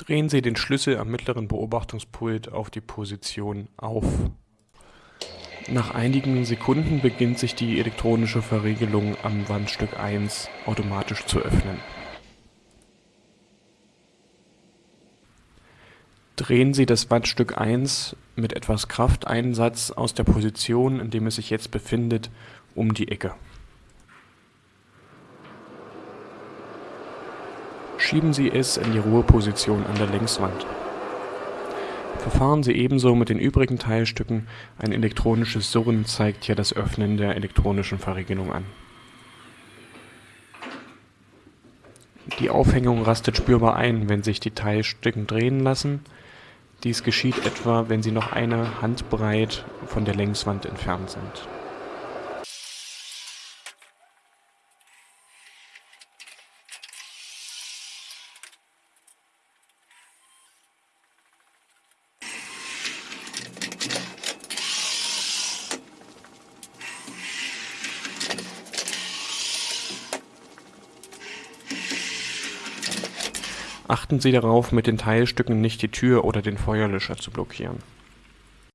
Drehen Sie den Schlüssel am mittleren Beobachtungspult auf die Position Auf. Nach einigen Sekunden beginnt sich die elektronische Verriegelung am Wandstück 1 automatisch zu öffnen. Drehen Sie das Wandstück 1 mit etwas Krafteinsatz aus der Position, in dem es sich jetzt befindet, um die Ecke. Schieben Sie es in die Ruheposition an der Längswand. Verfahren Sie ebenso mit den übrigen Teilstücken, ein elektronisches Surren zeigt hier das Öffnen der elektronischen Verriegelung an. Die Aufhängung rastet spürbar ein, wenn sich die Teilstücken drehen lassen, dies geschieht etwa, wenn sie noch eine Handbreit von der Längswand entfernt sind. Achten Sie darauf, mit den Teilstücken nicht die Tür oder den Feuerlöscher zu blockieren